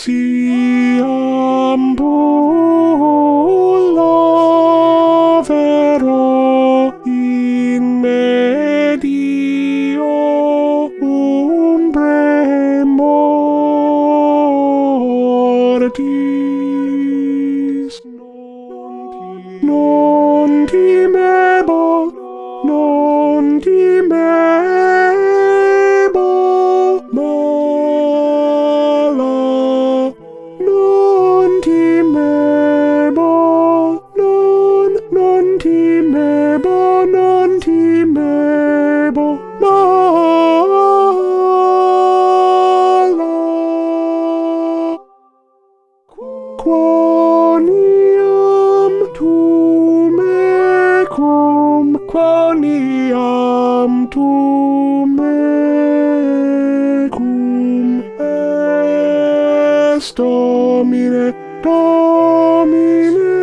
siam bulla vero in medio umbre mortis. Non timebo, non non timebo, non timebo, malo. Quoniam tu mecum, quoniam tu mecum, est domine, domine,